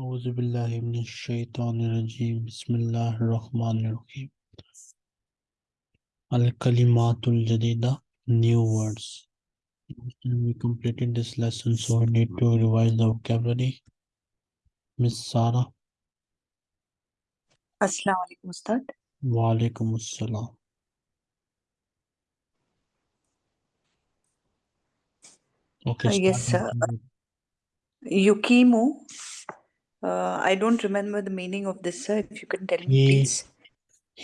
أعوذ بالله من الشيطان الرجيم بسم الله الرحمن الرحيم الكلمات الجديدة new words and we completed this lesson so I need to revise the vocabulary Miss Sara Assalamu alaikum, Ustad. wa alaikum assalam okay Uh, yes, start sir. Yukimu. Uh, I don't remember the meaning of this, sir. If you can tell me, He- please.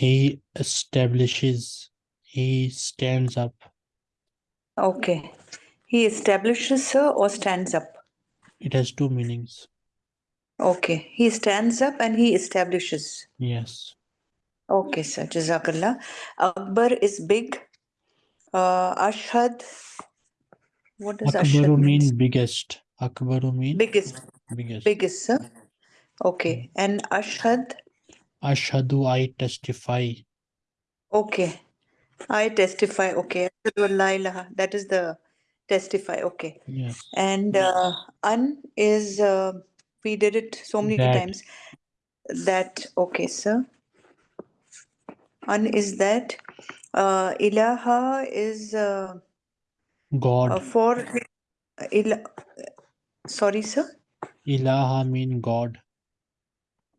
he establishes he stands up Okay. He establishes, sir, or stands up? it has two meanings Okay. He stands up and he establishes. yes Okay, sir. Jazakallah. Akbar is big. Uh, Ashhad. What does Akbaru Ashhad mean? mean biggest Akbaru mean Biggest. biggest Biggest, sir. Okay. And Ashhad. Ashhadu I testify Okay. I testify. Okay. That is the testify. Okay. yes And uh, un is, uh, we did it so many That. times. That, okay, sir. Un is that. Uh, ilaha is uh, God uh, for, uh, ila sorry, sir. Ilaha mean God.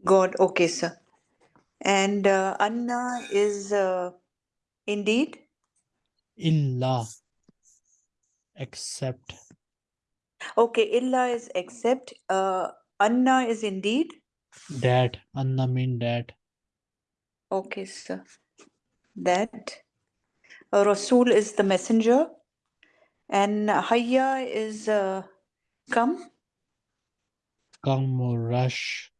God, okay, sir. And uh, anna is uh, indeed. Illa. Except. Okay, illa is except. Uh, anna is indeed. That. Anna mean that. Okay, sir. That uh, Rasul is the messenger, and Hayya is uh, come. Come or rush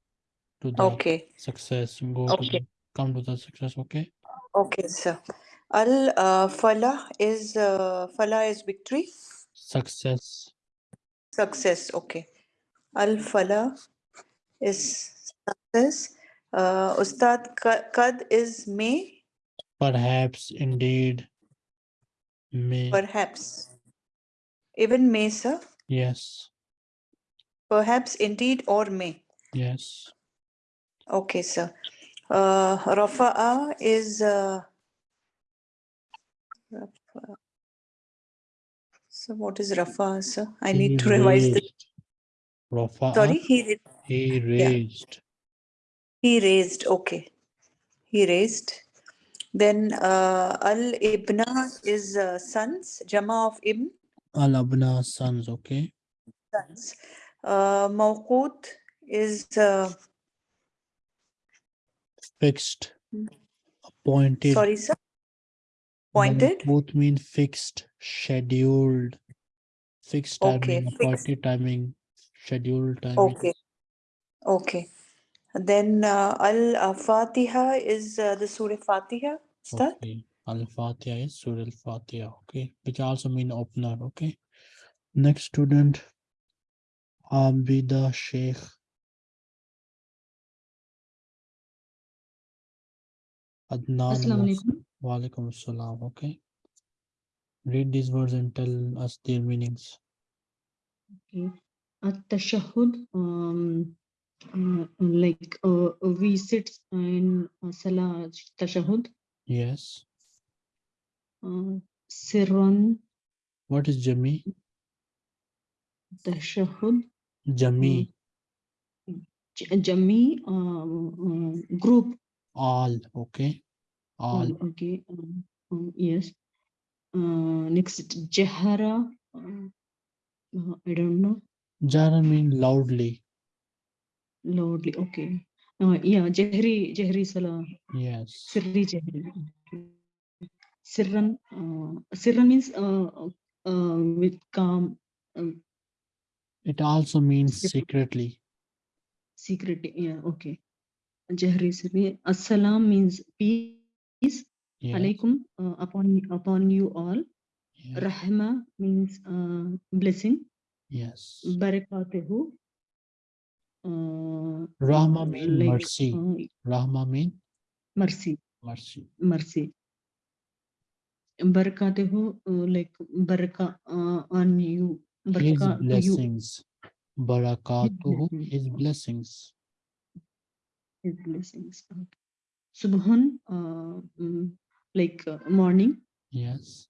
to the Okay, success. Go to Okay. the, come to the success. Okay. okay, sir. Al uh, Falah is uh, Falah is victory, Success. success. Okay. Al Falah is success. Uh, Ustad Kad is may, Perhaps. Indeed. May. perhaps. Even may, sir. yes. Perhaps, indeed, or may. Yes. Okay, sir. Uh, Rafa'a is uh. So what is Rafa'a, sir? I He need to revise this. Rafa'a, Sorry, he He raised. he raised. Okay, he raised. Then uh, Al Ibna is uh, sons. Jama of Ibn Al Abna sons. Okay. sons. Uh, Mawqut is uh, Fixed. Hmm. Appointed. sorry, sir. Pointed. Both mean fixed, scheduled, fixed Okay, timing, fixed. appointed timing, scheduled timing. Okay. Okay. Then uh, Al Fatiha is uh, the Surah Fatiha. Start. Okay. Al-Fatiha is Surah Al-Fatiha. Okay. Which also mean opener. Okay. Next student, Abida Sheikh. Adnan. Assalamu Was- alaikum. Wa alaikum assalam. Okay. Read these words and tell us their meanings. Okay. At-tashahhud, um, uh, like uh, we sit in uh, salah tashahhud, Yes. uh, sirran What is Jami? tashahhud, Jami. jami um, uh, group. All. Okay. All. okay. Um, um, yes. Uh, next jahara. Uh, uh, I don't know. Jara mean loudly. Loudly. Okay. Uh, yeah. Jahri Jahri salah. Yes. Sirri Jahri. Sirran, uh, Sirran means uh, uh, with calm, um, It also means secretly secretly. Yeah, okay. Jahri. Assalam means peace. Yes. Alaikum uh, upon upon you all. Yes. Rahma means uh, blessing. yes. Barakatuhu. Uh, Rahma uh, mean like, mercy. uh, Rahma mean mercy. mercy. mercy. Barakatuhu, uh, like baraka uh, on you. His Baraka you. blessings. barakatuhu, blessings. his blessings. His blessings. Subhan, uh, mm, like uh, morning. Yes,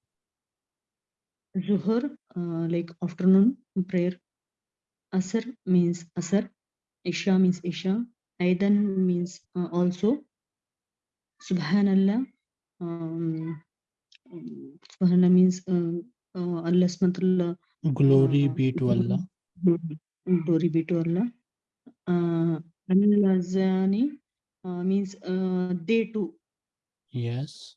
Zuhur, uh, like afternoon prayer. Asr means Asr. Isha means Isha. Aidan means uh, also. Subhanallah. Um, um, Subhanallah means uh, uh, Allah subhanahu glory uh, be to Allah. Glory be to Allah. Al-Lazani uh, means uh, they too. Yes,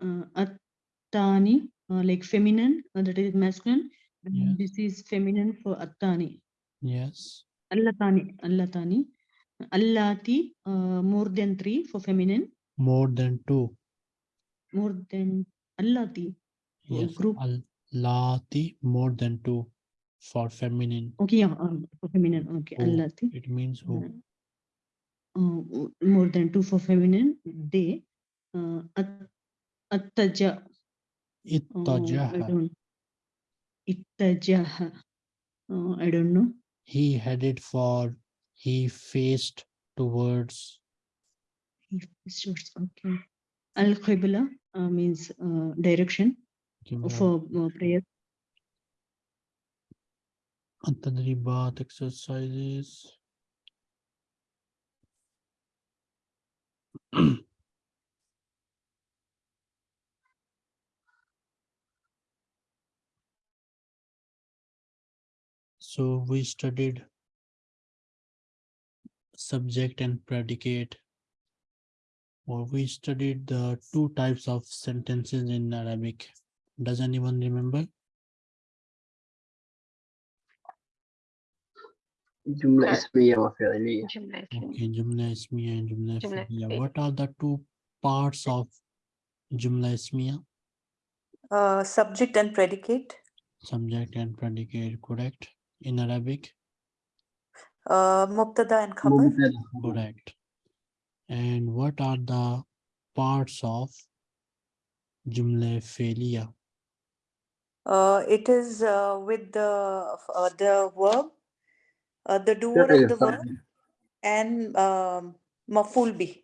Uh, Attani, uh, like feminine, uh, that is masculine. Yes. This is feminine for Attani. yes, Allatani, Allatani. Allati, uh, more than three for feminine. more than two. More than Allati. Yes, group. Allati, more than two for feminine. Okay, yeah, um, for feminine. Okay, Who. Allati. It means who? Uh, more than two for feminine. They. Uh, at, attaja. Oh, I Ittajaha. don't. Ittajaha. Uh, I don't know. He headed for, he faced towards. He faced towards. Okay. Al Qibla uh, means uh, direction for uh, prayer. Tadribat exercises. So we studied subject and predicate. Or we studied the two types of sentences in Arabic. Does anyone remember? Jumla ismiya wa. Okay, jumla ismiya and jumla, jumla. What are the two parts of jumla ismiya? Uh, subject and predicate. Subject and predicate, correct. In Arabic? Uh, Mubtada and Khabar. Correct. And what are the parts of jumla fi'liya? Uh, it is uh, with the uh, the verb uh, the doer of the verb and um, mafulbi.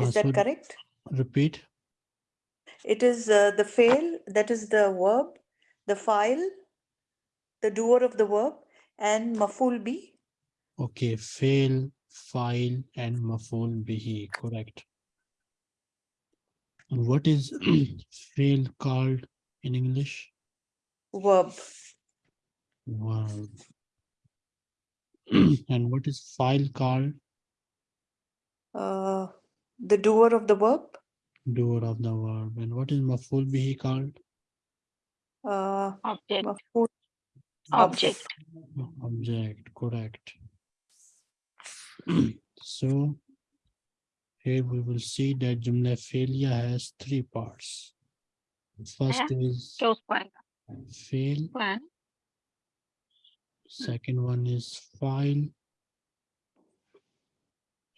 Is uh, that so correct? Repeat. It is uh, the fail, that is the verb, the file, the doer of the verb, and mafulbi. Okay, fail, file, and mafulbi. correct. And what is fail called in English? Verb. Verb. and what is file called? Uh, the doer of the verb. Doer of the verb. And what is maful bihi called? Uh, object. Maful. Object. Object, correct. so here we will see that Jumla fi'liya has three parts. First is fail. One second one is file,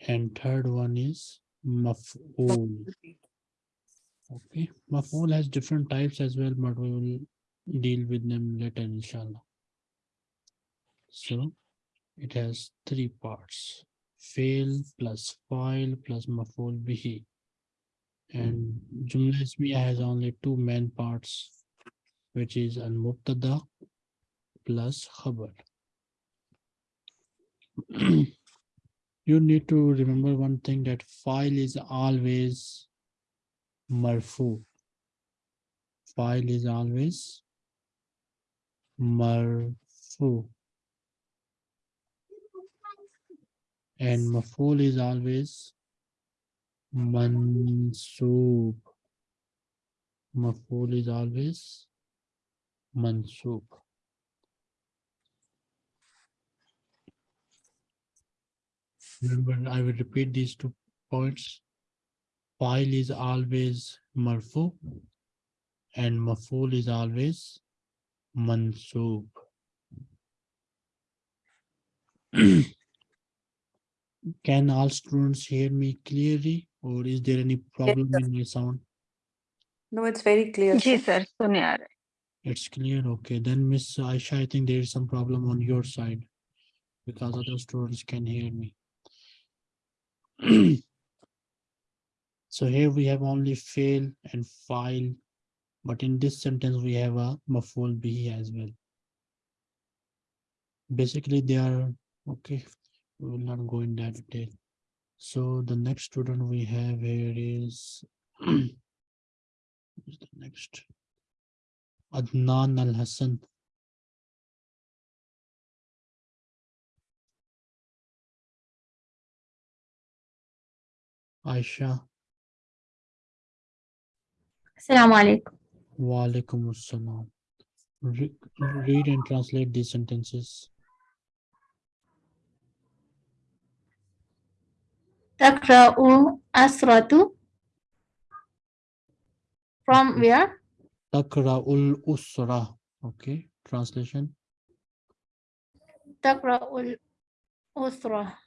and third one is maf'ul. Okay, maf'ul has different types as well, but we will deal with them later, inshallah. So it has three parts, fail plus file plus maf'ul bihi. And Jumla Ismiya has only two main parts, which is al-mubtada plus khabar. you need to remember one thing that file is always marfu. File is always marfu. And maful is always mansoob. Maful is always mansoob. remember I will repeat these two points. File is always marfu and maful is always mansub. Can all students hear me clearly or is there any problem yes, in my sound? No, it's very clear. Yes, sir. It's clear. Okay. Then Miss Aisha, I think there is some problem on your side because other students can hear me. so here we have only fail and file, but in this sentence we have a maful bihi as well. Basically, they are okay. We will not go in that detail. So the next student we have here is the next Adnan Al Aisha, Assalamu alaikum. wa alaikum assalam. Re- Read and translate these sentences. Takra'u asratu. From where? Takra'ul usra. Okay, translation. Takra'ul usra.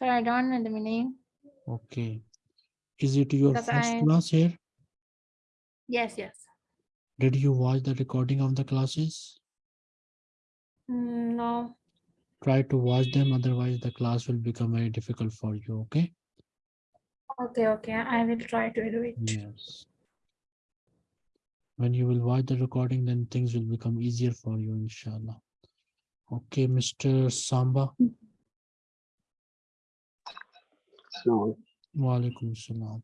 But I don't know the meaning. Okay. Is it your because first I... class here? Yes, yes. Did you watch the recording of the classes? Mm, no. Try to watch them, otherwise the class will become very difficult for you, okay? Okay, okay. I will try to do it. Yes. When you will watch the recording, then things will become easier for you, inshallah. Okay, Mr. Samba. Mm -hmm. alaikum salam.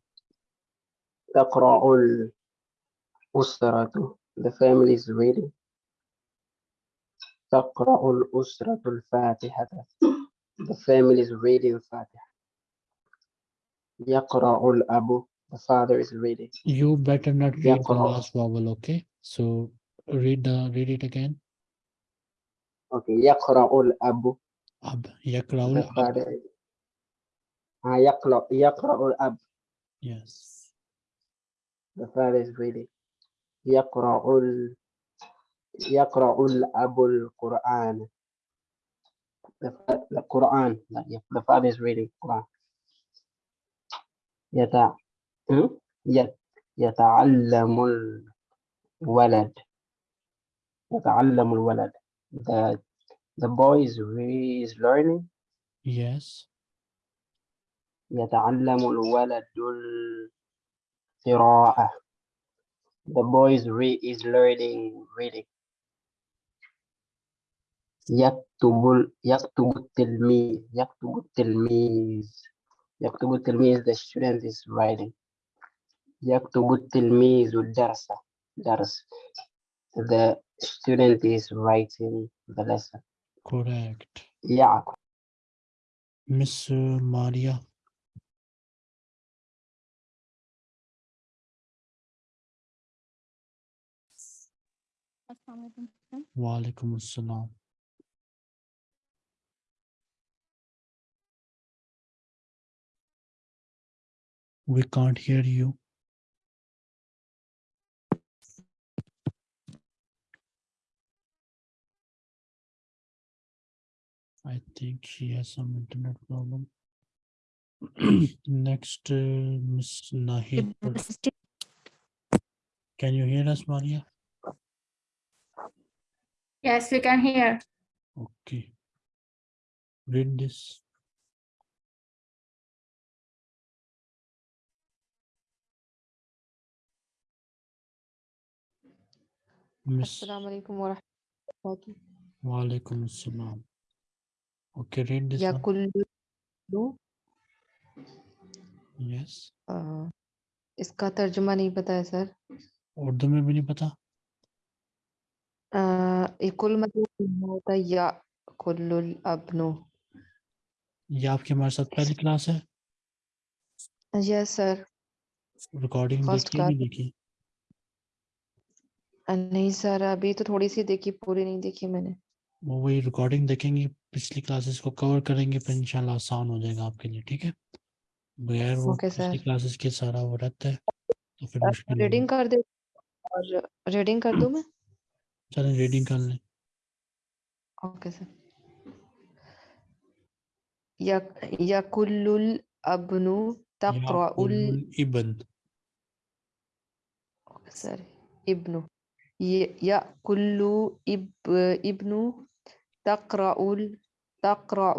تقرأ الأسرة the family is reading تقرأ الأسرة الفاتحة the family is reading فاتحة يقرأ الأب the father is reading You better not read the يقرأ last vowel, okay? So read the read it again. okay يقرأ الأب Ab the yakraul Yaqra, yaqra'ul ab. Yes. The father is really. Yaqra'ul, yaqra'ul abul Quran. The, the Quran, the father is reading Quran. Yata, hmm? Yet, yata'allamul walad. Yata'allamul walad. The, the boy is, is learning. Yes. يتعلم الولد القراءة the boy is learning reading يكتب يكتب التلميذ يكتب التلميذ يكتب التلميذ the student is writing يكتب التلميذ الدرس درس the student is writing the lesson Correct. يعقل Miss uh, Maria. Alaikum assalam. We can't hear you. I think she has some internet problem. Next, uh, Miss Nahid. Can you hear us, Maria? Yes, we can hear. Okay. Read this. Assalamualaikum warahmatullahi wa rahmatullahi. Okay, read this. Yakullu. Yes. Uh, इसका तर्जुमा nahi pata hai sir. Urdu mein bhi nahi pata. अ, ये कुल मतलब क्या होता या आपकी हमारे साथ पहली क्लास है यस सर रिकॉर्डिंग देखी नहीं देखी नहीं सर अभी तो थोड़ी सी देखी पूरी नहीं देखी मैंने वो वही रिकॉर्डिंग देखेंगे पिछली क्लासेस को कवर करेंगे फिर इंशाल्लाह आसान हो जाएगा आपके लिए ठीक है बगैर वो Okay, पिछली क्लासेस के सारा वो रहता है तो फिर रीडिंग कर दे और रीडिंग कर दूँ मैं चलें रीडिंग कर लें ओके सर या या कुल्लुल अबनु तक़राउल याकुल इबन sir इब्नु ي- يأكل إب ابن تقرأ ال- تقرأ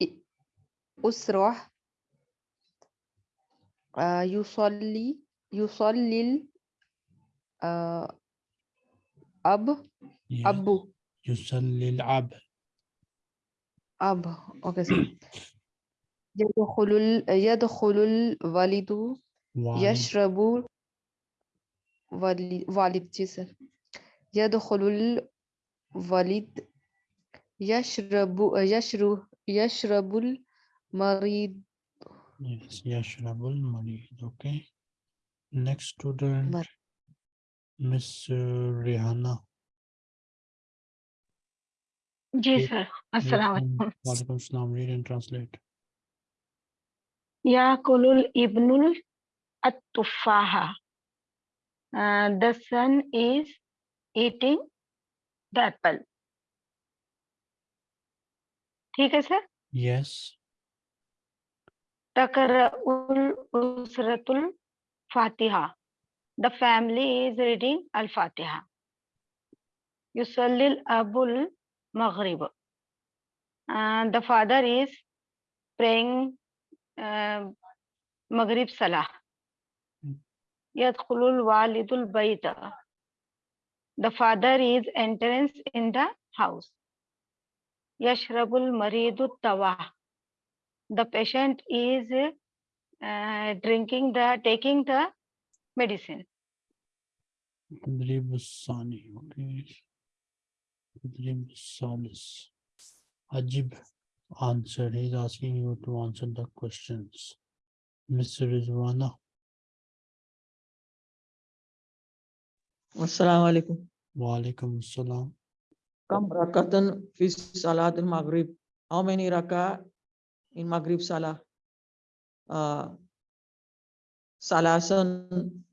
إ- أسرة آه، يصلي يصلي ال- آه، أب. أبو يصلي العب. أب. أوكي. يدخل ال- يدخل الوالد. والد. يشرب والد والد جسر يدخل الوالد. يشرب يشرب يشرب المريض. Yes, يشرب المريض. Okay. Next student, Mar- Miss uh, Rihanna. जी Read- सर read अस्सलाम and- वालेकुम Walaikum salam. Read and translate. याकुलुल Ibnul अत्तुफाहा Uh, the son is eating the apple ठीक है sir Yes. तकरउल उसरतुल Fatiha the family is reading al fatiha yusallil abul maghrib. And the father is praying uh, maghrib salah. Mm. yadkhulul walidul bayta. The father is entrance in the house. Yashrabul maridu tawa the patient is uh, drinking the taking the medicine. Dribusani, okay. Dribusalis. Ajib answered. He's asking you to answer the questions. Mr. Rizwana. Assalamu alaikum. Wa alaikum assalam. Kam rakatan fi salat al-maghrib. How many raka in maghrib salah? Uh, Salason.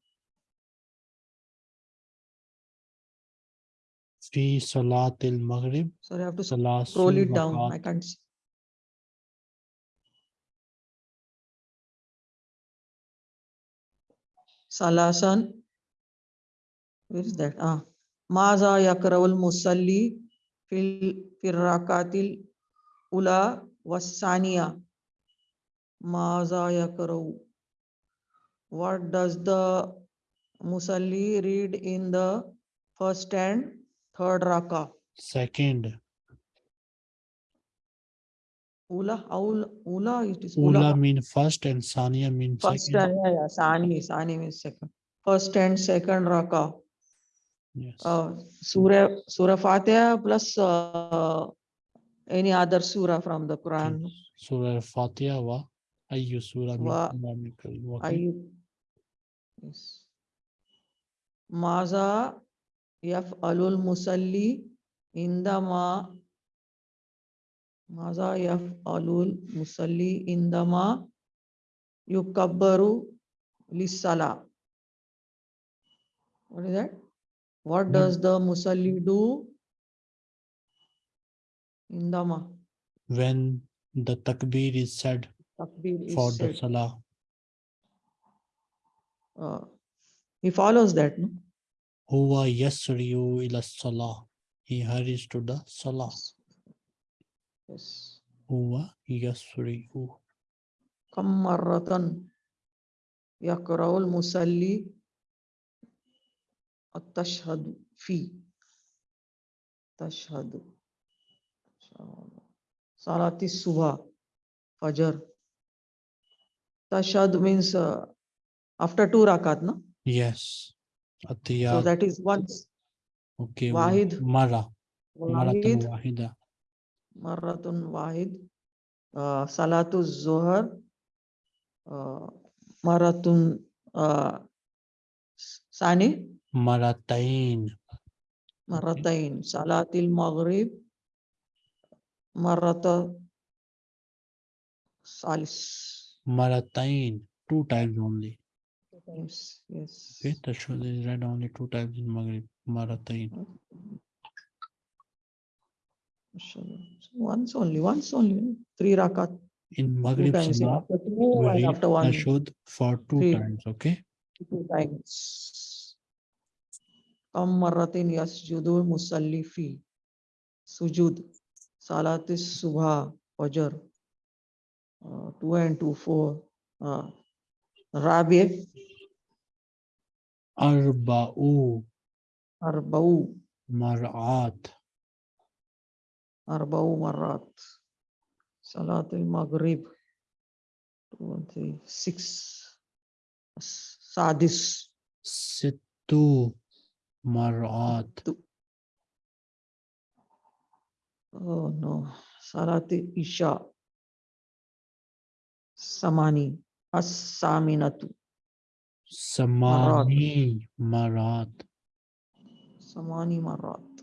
Fi salatil Maghrib. Sorry, I have to scroll it down. I can't see. Salasan. Where is that? Ah. Maza yakrawal musalli fil Firakatil ula wasaniya. Maza yakrawu. What does the musalli read in the first and third raka? second Ula, aul, ula, it is Ula ula. mean first and Sania mean First, second. and- yeah, yeah, Sani, Sani means second. First and second raka. Yes. Uh, Surah, Surah Fatiha plus uh, any other surah from the Quran. Surah Fatiha wa ayyu surah Wa- I, yes. Maza yaf'alul musalli indama Maza yaf'alul musalli indama yukabbaru lissala. What is that? What does the musalli do? Indama. when the takbir is said Takbir is for the said. salah. Uh, he follows that no? Huwa yasriyu ila salah. He hurries to the salah. Yes. Huwa yasriyu kam marratan. Yaqra'u al musalli at tashhad fi. Tashhad salati suha, fajr tashhad means uh, after two rakat, no? Yes. Atiya. So that is once. Okay. Wahid. Mara. Wahid. Wahida. Maratun Wahid. Uh, Salatu Zuhar. Uh, Maratun uh, Sani. Maratain. Maratain. Salatil Maghrib. Marata Salis. Maratain. Two times only. Times yes Okay. that Tashhud is read only two times in Maghrib. Mashallah. once only once only three rakat In Maghrib salah, after we after one Tashhud for two Three. times. Okay. two times कम मर्रतिन यसजुदुल मुसल्ली फ़ी सुजूद सालात सुबह uh, two and two four uh, Rabi arba'u arba'u mar'at arba'u marrat Salat al Maghrib two and three six. Sadis sittu mar'at two. Oh no. Salat Isha Samani As-Saminatu समानी मरात समानी मरात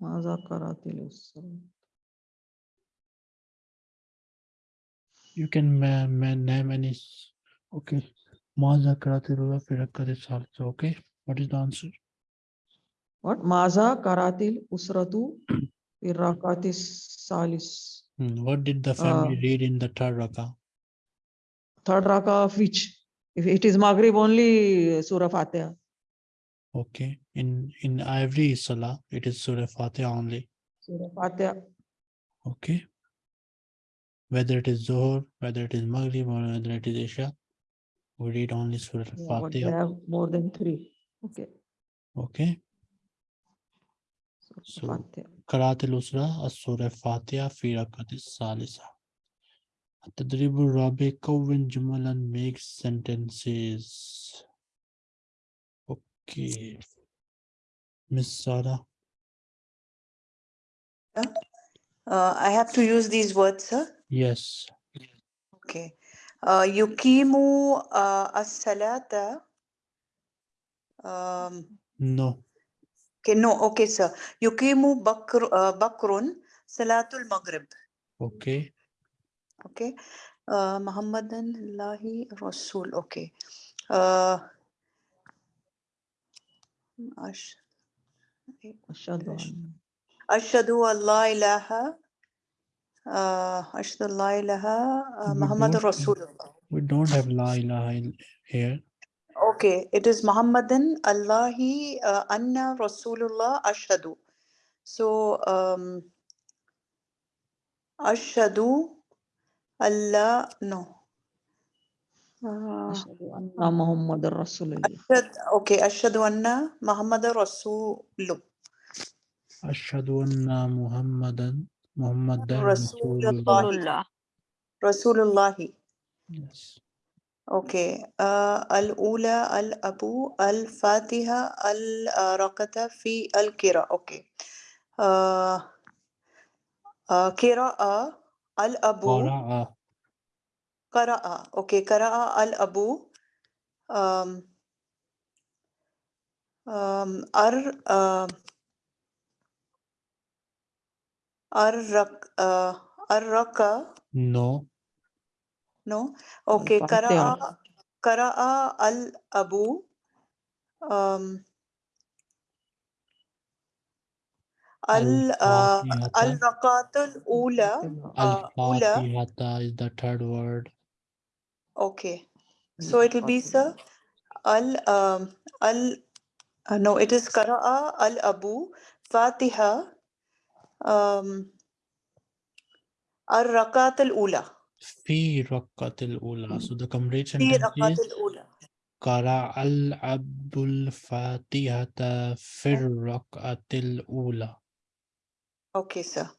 Maaza करातिल You can name any okay माजा करातिल फिर रखते साल से okay what is the answer what माजा करातिल उसरतु फिर रकातिस सालिस what did the family uh, read in the third rakah third rakah of which? If it is Maghrib, only Surah Fatiha. Okay. In in every Salah, it is Surah Fatiha only. Surah Fatiha. Okay. Whether it is Zohar, whether it is Maghrib, or whether it is Isha, we read only Surah yeah, Fatiha. have more than three. Okay. Okay. So, Qaratul Usra, Surah Fatiha, Fi Rakatis Salisa. Tadribu Rabi Kowin Jumalan makes sentences. Okay. Miss Sara. Uh, I have to use these words, sir? Yes. Okay. Uh, yukimu uh, as-salata. Um, no. Okay, no. Okay, sir. Yukimu bakr, uh, bakrun salatul maghrib. Okay. Okay. Uh, Muhammadan Allahi Rasul. Okay. Uh, ash- Ashhadu Ash- Ashhadu an la ilaha. Uh, Ashhadu la ilaha. Uh, We Muhammadan don't have- Rasulullah. we don't have La ilaha here Okay, it is Muhammadan Allahi uh, Anna Rasulullah Ashhadu. So, um, Ashhadu ألا نو. آه. أشهد أن آه. محمد رسول الله. أشهد أوكي أشهد أن محمد رسول. أشهد أن محمدا محمد رسول الله. رسول الله. أوكي. آه، الأولى الأبو الفاتحة الرقة في القراءة. أوكي. آه قراءة. الأب قرأ. قرأ. أوكي قرأ الأب أم أم أر أرك أرك. نو. نو. أوكي قرأ قرأ الأب أم Al-Raqatul Ula. Al-Fatihata is the third word. Okay. So it will be, sir, Al, Al, no, it is Qara'a Al-Abu Fatiha Al-Raqat Al-Ula. Fi Rakatul Al-Ula. So the complete sentence is Kara al abu Fatihata Fi Raqat Al-Ula. أوكي سا.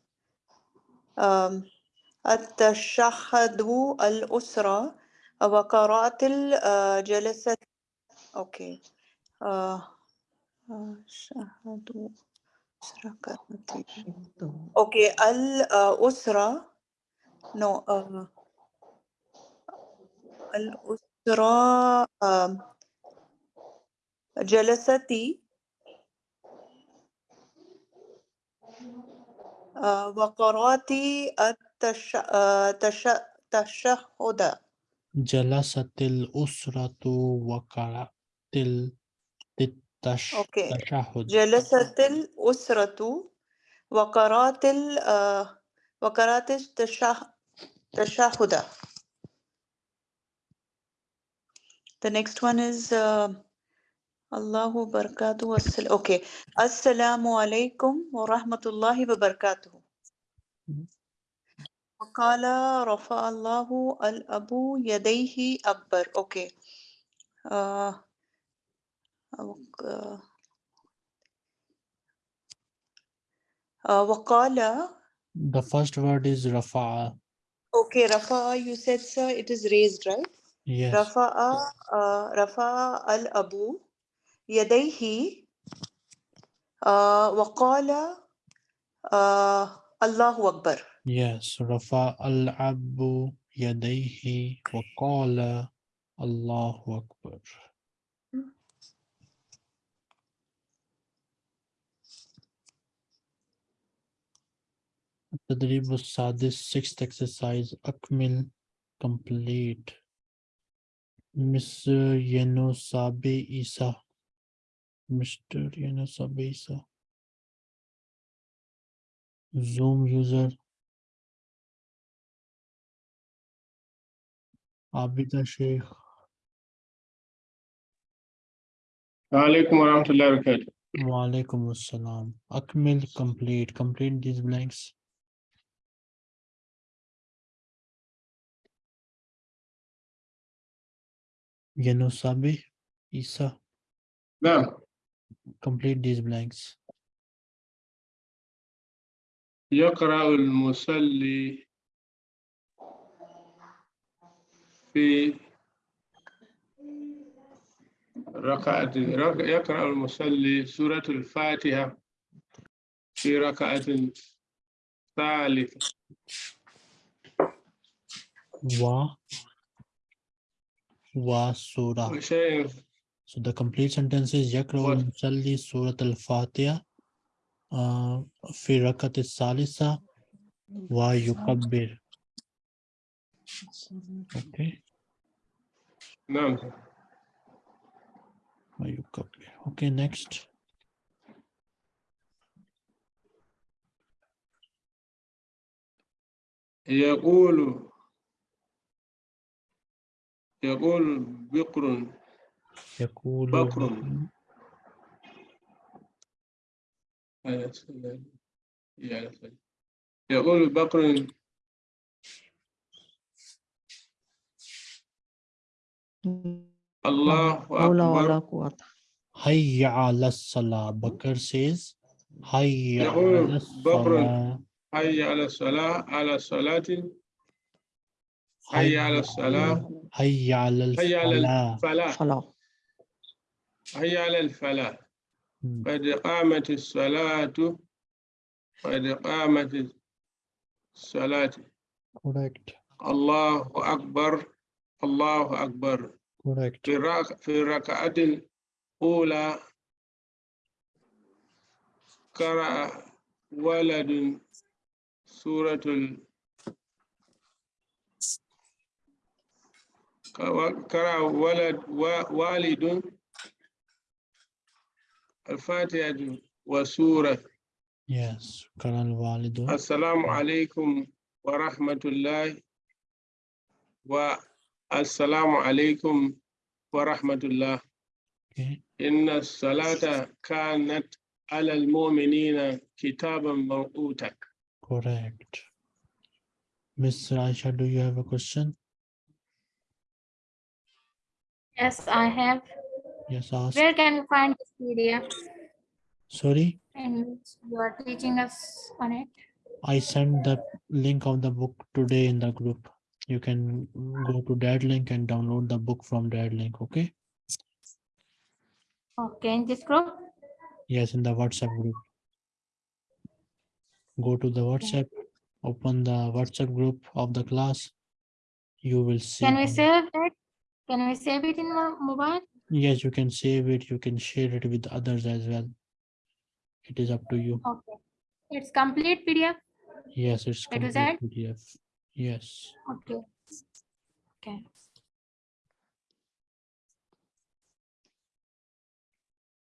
التشهد الأسرة وقراءة الجلسة أوكي. آه، آه، شهدوا أسرة أوكي الأسرة نو آه، الأسرة جلستي. usra um, jalasati uh, وقراتي التش uh, تش تشهد جلست الأسرة وقرأت ال- التش- Okay. التشهد جلست الأسرة وقرات ال uh, وقرات التشه تشهد The next one is uh, Allahu barakatuh. Assal- Okay. Assalamu alaikum wa rahmatullahi wa barakatuh. Mhm. وقال رفع الله الأب يديه أكبر. Okay. Uh, uh, uh, وقال The first word is rafa'a. Okay, Rafa, you said, sir, it is raised, right? Yes. Rafa'a, uh, Rafa'a al-Abu, يديه آه، وقال آه، الله أكبر. Yes, رفع العبد يديه وقال الله أكبر. التدريب السادس sixth exercise أكمل complete Mr. Yeno Sabe Isa Mr. Yana Abisa, Zoom user. Abida Sheikh. Alaikum warahmatullahi wabarakatuh. Wa alaikum assalam. Akmil complete. Complete these blanks. Yanusabi, Isa. Ma'am complete these blanks يقرأ المصلي في ركعة رك- يقرأ المصلي سورة الفاتحة في ركعة ثالثة Wa Wa Surah وشيء So the complete sentence is يقرأ What? المصلي سورة الفاتحة uh, في ركعة الثالثة ويكبر Okay نعم ويكبر Okay next يقول يقول بقر يقول بكر يقول بكر الله أكبر. هيا على الصلاة بكر says هيا على الصلاة. هيا على الصلاة على صلاة. هيا على الصلاة. هيا على الصلاة. حي على الفلاح. قد قامت الصلاة قد قامت الصلاة. correct الله أكبر الله أكبر. correct في الرك- في الركعة الأولى قرأ ولد سورة ال قرأ ولد والد الفاتحة وسورة Yes, Karan Walidu. Assalamu alaikum wa rahmatullahi wa assalamu alaikum wa rahmatullah. Okay. Inna salata kanat ala al-mu'minina kitaban mawqutak. Correct. Mr. Aisha, do you have a question? Yes, I have. Yes ask Where can we find this PDF? sorry And you are teaching us on it. I sent the link of the book today in the group. You can go to that link and download the book from that link, okay? Okay, in this group? Yes, in the WhatsApp group. Go to the WhatsApp, open the WhatsApp group of the class. You will see. Can we save it? Can we save it in mobile? Yes, you can save it. You can share it with others as well. It is up to you. Okay. It's complete PDF? Yes, it's It was complete that? PDF. Yes. Okay. Okay.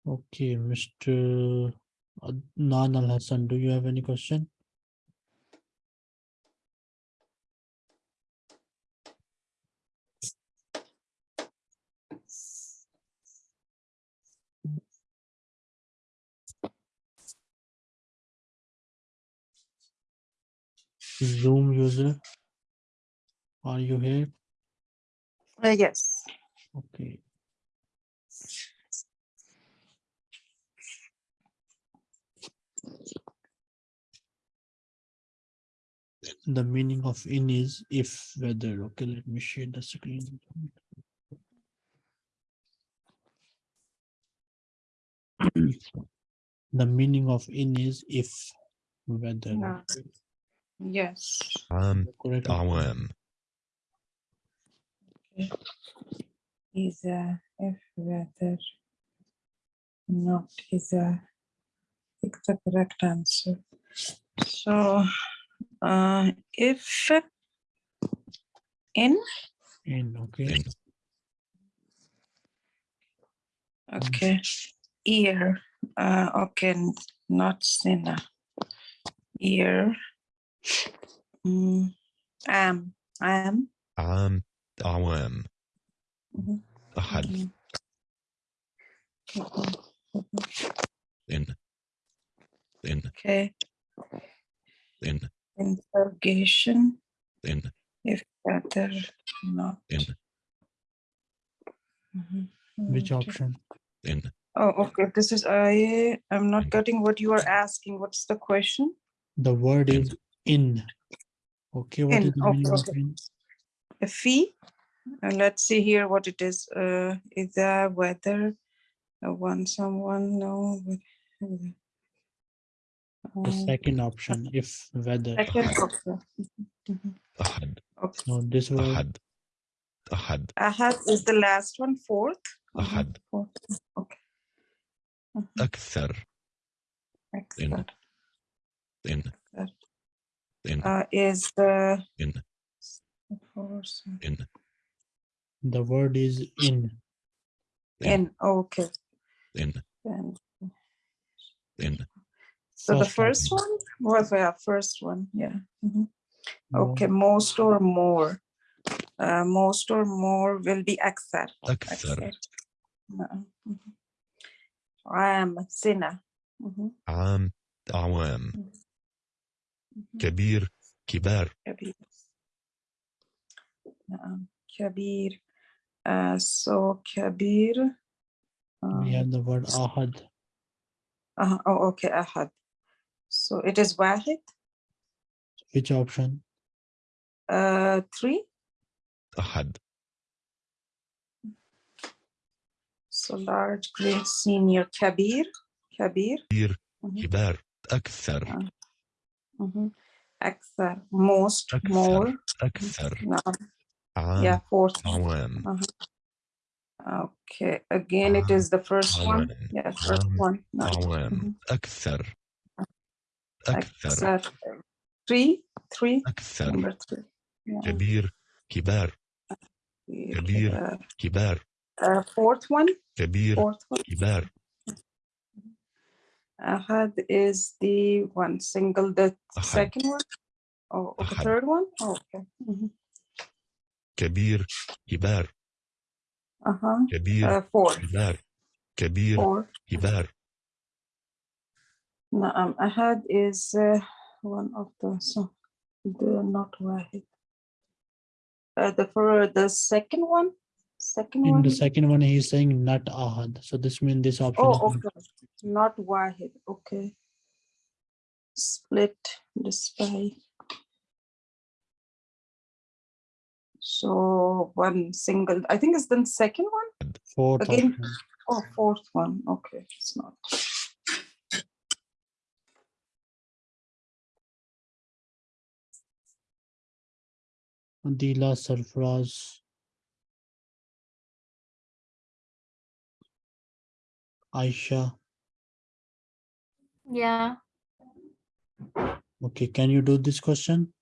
Okay, Mr. Adnan Al Hassan, do you have any question? Zoom user. Are you here? Uh, yes. Okay. The meaning of in is if whether. Okay, let me share the screen. The meaning of in is if whether. Yeah. Yes. Um, correct. Awam. Okay. Is a F rather not is a pick the correct answer. So uh, if in in okay. Okay. Ear. Uh, okay, not sinner. Ear. Um, am. Am. Um, awam. Mhm. Ahad. Mhm. Mhm. Mhm. Then. Then. Okay. Then. Interrogation. Then. If that not. Then. Mm-hmm. Which mm-hmm. option? Then. Oh, okay. This is I. I'm not getting what you are asking. What's the question? The word is in. Okay, what in, is the meaning okay. of in? A fee. and let's see here what it is. Uh, is there whether uh, one someone no? The uh, second option, if whether. Second option. Ahad. Okay. No, this was Ahad. Ahad. Ahad is the last one, fourth. Ahad. Fourth. Okay. Uh -huh. Akthar. Akthar. In. In in uh, is the in in the word is in. In, in okay. In. In, in. so first the first one, was was yeah first one yeah mm -hmm. okay most or more. Uh, most or more will be aksar uh-uh, mm-hmm. I am a sinner mm-hmm. I am. Awam كبير كبار كبير. نعم كبير. Uh, so كبير. we um, have the word ahad. uh, oh, okay, أحد. So it is واحد. Which option? Uh, three. أحد So large, great, senior, كبير. كبير. كبير mhm. كبار أكثر Mhm. أكثر most أكثر. more أكثر نعم عام yeah fourth one. أعوام okay again it is the first one عوام. yeah first عام. one نعم. أعوام Mhm. أكثر أكثر أكثر three three أكثر number three yeah. كبير كبار كبير. Uh, كبار uh, fourth one كبير fourth one كبار أحد is the one single the أحد. second one oh okay أحد. third one oh, okay Mhm. كبير كبار uh-huh كبير uh, four كبار كبير four كبار نعم أحد is uh, one of the so the not واحد uh, the for the second one Second in one. the second one, he is saying not ahad. So this means this oh, option. Oh, okay. Not, not wahid. Okay. Split this by. So one single. I think it's the second one. Fourth. Again. Option. Oh, fourth one. Okay, it's not. Dila Sarfraz Aisha. Yeah. Okay, can you do this question?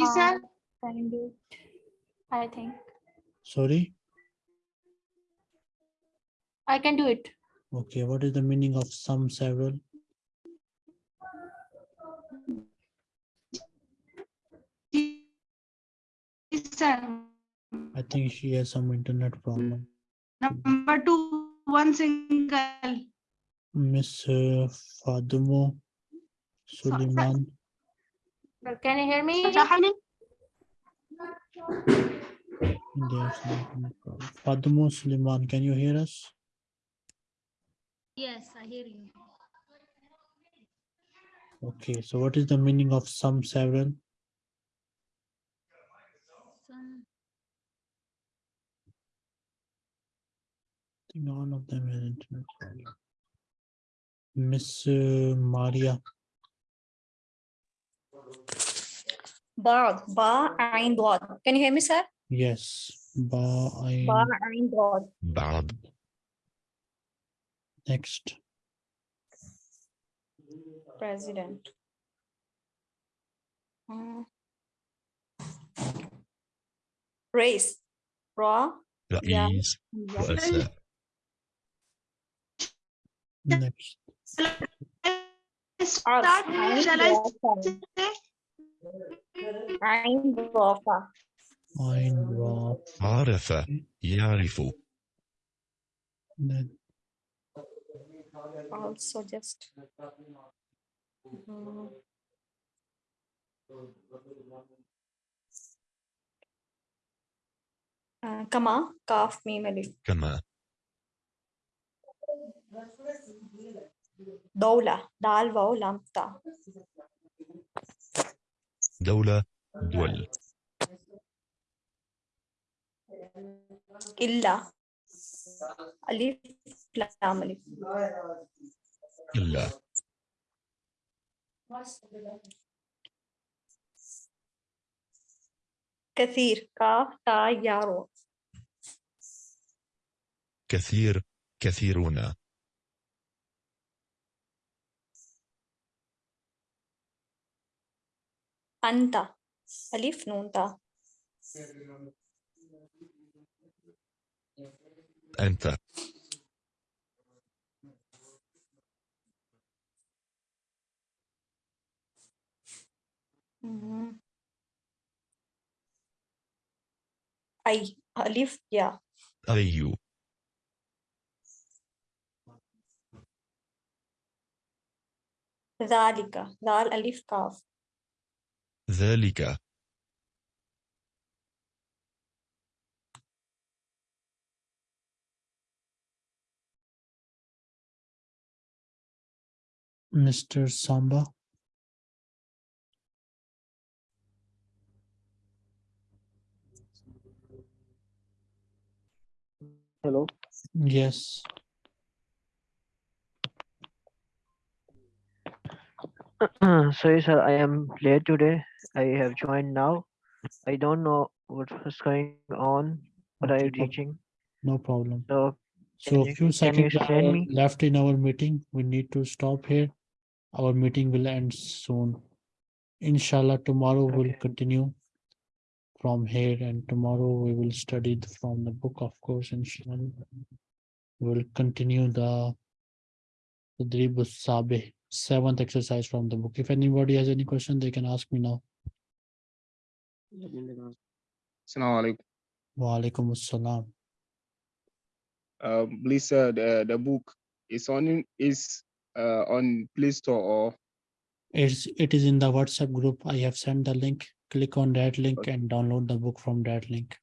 uh, Can do it. I think Sorry. I can do it. Okay, what is the meaning of some several? I think she has some internet problem. Number two, one single. Miss uh, Fadumo. Suleiman. Can you hear me? There's no Suleiman, can you hear us? Yes, I hear you. Okay, so what is the meaning of some several? Some- I think all of them had internet. Miss uh, Maria. Ba, ba, ain, dod. Can you hear me, sir? Yes. Ba, ain. Ba, ain, dod. Bad. Next. President. Mm. Race. Raw. That yeah. is. What is that? Next. عرف عين ضافة عين ضافة Ein Ra. عرف يعرف Then also just Mm. آه، كما كاف ميم ألف كما دولة. دال واو لام تا دولة دول. إلا. ألف لام ألف إلا. كثير. كاف تا يارو كثير. كثيرون أنت. ألف نون تا. أنت. أي. ألف يا. أي ذلك ذال ألف كاف ذلك Mr. Samba. Hello. Yes. Ah, Sorry, sir. I am late today. I have joined now. I don't know what was going on. What are you no- teaching? No problem. So So you- few can you seconds explain are me? left in our meeting. We need to stop here. Our meeting will end soon. Inshallah, tomorrow we'll Okay. continue from here and tomorrow we will study from the book, of course, inshallah. We'll continue the Tadrib Sabe, seventh exercise from the book. If anybody has any question, they can ask me now. Assalamu alaikum. Wa alaikum assalam. Um, please, uh, the, the book is on, is, uh, on Play Store or, It's, it is in the WhatsApp group. I have sent the link. Click on that link and download the book from that link.